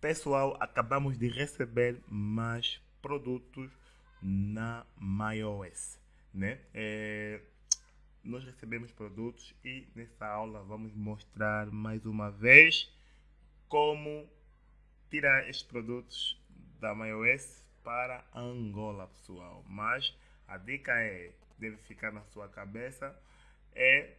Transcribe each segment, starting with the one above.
Pessoal, acabamos de receber mais produtos na MyOS, né? É, nós recebemos produtos e nessa aula vamos mostrar mais uma vez como tirar estes produtos da MyOS para Angola, pessoal. Mas a dica é, deve ficar na sua cabeça, é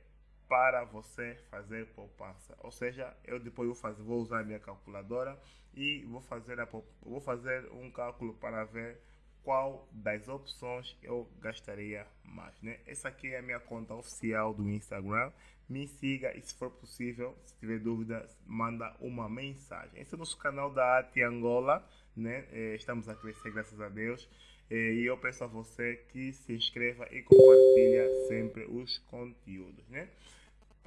para você fazer poupança. Ou seja, eu depois vou, fazer, vou usar a minha calculadora e vou fazer, a, vou fazer um cálculo para ver qual das opções eu gastaria mais. Né? Essa aqui é a minha conta oficial do Instagram. Me siga e se for possível, se tiver dúvidas, manda uma mensagem. Esse é o nosso canal da Ati Angola. Né? É, estamos a crescer, graças a Deus. É, e eu peço a você que se inscreva e compartilhe sempre os conteúdos. Né?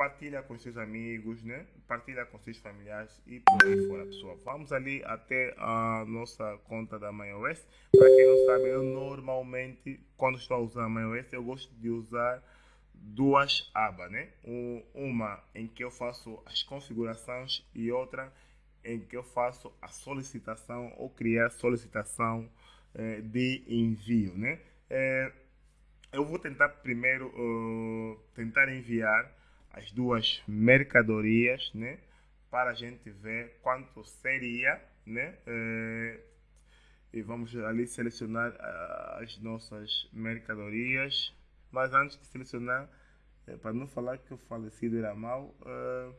Partilha com seus amigos, né? Partilha com seus familiares e por aí fora, pessoal. Vamos ali até a nossa conta da MyOS. Para quem não sabe, eu normalmente, quando estou a usar a MyOS, eu gosto de usar duas abas, né? Uma em que eu faço as configurações e outra em que eu faço a solicitação ou criar solicitação eh, de envio, né? Eh, eu vou tentar primeiro uh, tentar enviar as duas mercadorias, né? Para a gente ver quanto seria, né? É, e vamos ali selecionar uh, as nossas mercadorias. Mas antes de selecionar, é, para não falar que o falecido era mau, uh,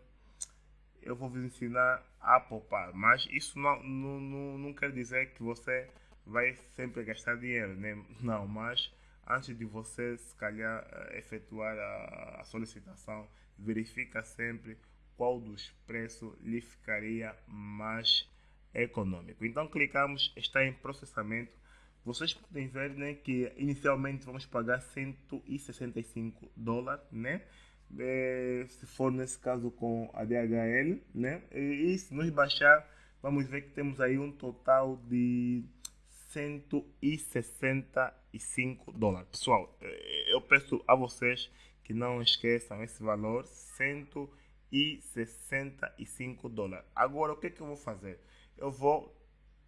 eu vou vos ensinar a poupar. Mas isso não, não, não, não quer dizer que você vai sempre gastar dinheiro, né? Não, mas antes de você se calhar efetuar a, a solicitação verifica sempre qual dos preços lhe ficaria mais econômico. Então clicamos, está em processamento. Vocês podem ver né, que inicialmente vamos pagar 165 dólares, né? É, se for nesse caso com a DHL, né? E, e se nos baixar, vamos ver que temos aí um total de 165 dólares. Pessoal, é, eu peço a vocês que não esqueçam esse valor, 165 dólares. Agora, o que, é que eu vou fazer? Eu vou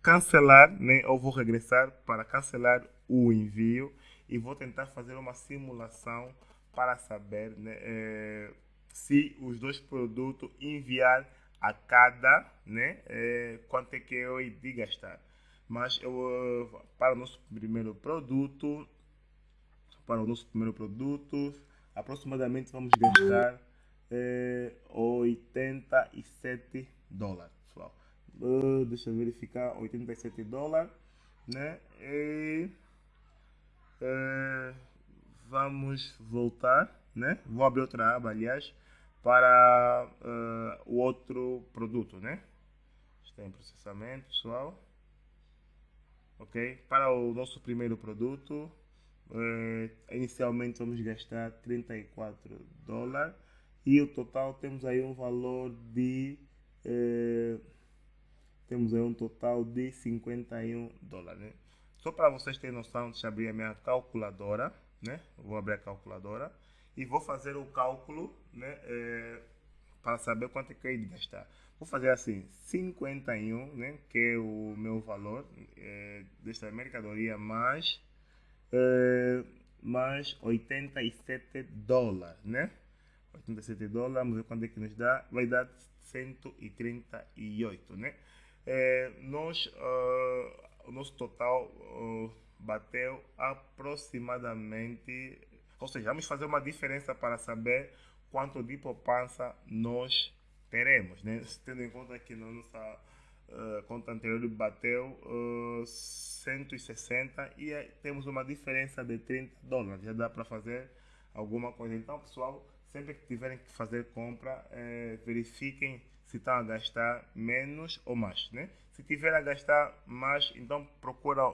cancelar, né? Eu vou regressar para cancelar o envio e vou tentar fazer uma simulação para saber né, é, se os dois produtos enviar a cada, né, é, quanto é que eu de gastar. Mas eu, para o nosso primeiro produto, para o nosso primeiro produto, aproximadamente vamos gastar é, 87 dólares, pessoal. Uh, deixa eu verificar, 87 dólares, né? E, é, vamos voltar, né? Vou abrir outra aba, aliás, para uh, o outro produto, né? Está em processamento, pessoal. Ok? Para o nosso primeiro produto, Uh, inicialmente vamos gastar 34 dólares e o total temos aí um valor de uh, temos aí um total de 51 dólares né? só para vocês terem noção deixa eu abrir a minha calculadora né vou abrir a calculadora e vou fazer o cálculo né uh, para saber quanto é que eu ia gastar vou fazer assim 51 né que é o meu valor desta mercadoria mais uh, mais 87 dólares, né? 87 dólares, vamos ver quanto é que nos dá, vai dar 138, né? É, nós, uh, o nosso total uh, bateu aproximadamente, ou seja, vamos fazer uma diferença para saber quanto de poupança nós teremos, né? Tendo em conta que na nossa uh, conta anterior bateu uh, 160 e temos uma diferença de 30 dólares. Já dá para fazer alguma coisa. Então, pessoal, sempre que tiverem que fazer compra, eh, verifiquem se estão a gastar menos ou mais. Né? Se tiver a gastar mais, então procura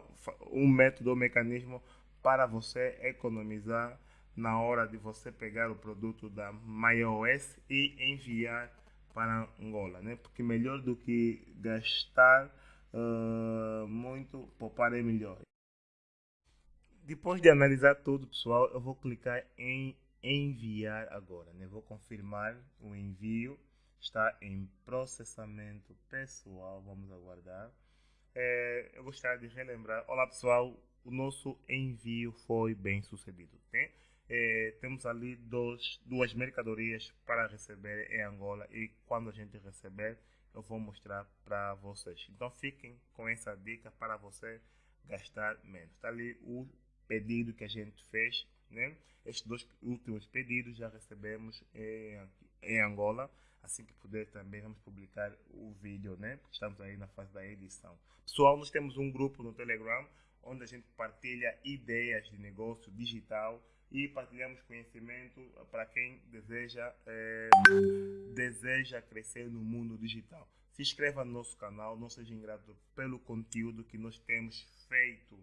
um método ou mecanismo para você economizar na hora de você pegar o produto da MyOS e enviar para Angola, né? Porque melhor do que gastar uh, muito, poupar é melhor. Depois de analisar tudo, pessoal, eu vou clicar em enviar agora, né? Vou confirmar o envio está em processamento pessoal. Vamos aguardar. É, eu gostaria de relembrar. Olá pessoal, o nosso envio foi bem sucedido. Tem? É, temos ali dois, duas mercadorias para receber em Angola e quando a gente receber eu vou mostrar para vocês. Então fiquem com essa dica para você gastar menos. Está ali o pedido que a gente fez, né? Estes dois últimos pedidos já recebemos em, em Angola. Assim que puder também vamos publicar o vídeo, né? Porque estamos aí na fase da edição. Pessoal, nós temos um grupo no Telegram onde a gente partilha ideias de negócio digital e partilhamos conhecimento para quem deseja, é, deseja crescer no mundo digital. Se inscreva no nosso canal, não seja ingrato pelo conteúdo que nós temos feito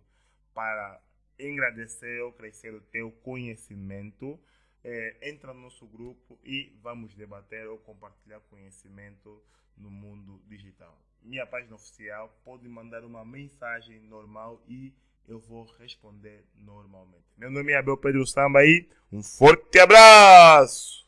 para engrandecer ou crescer o teu conhecimento. É, entra no nosso grupo e vamos debater ou compartilhar conhecimento no mundo digital. Minha página oficial pode mandar uma mensagem normal e eu vou responder normalmente. Meu nome é Abel Pedro Samba e um forte abraço!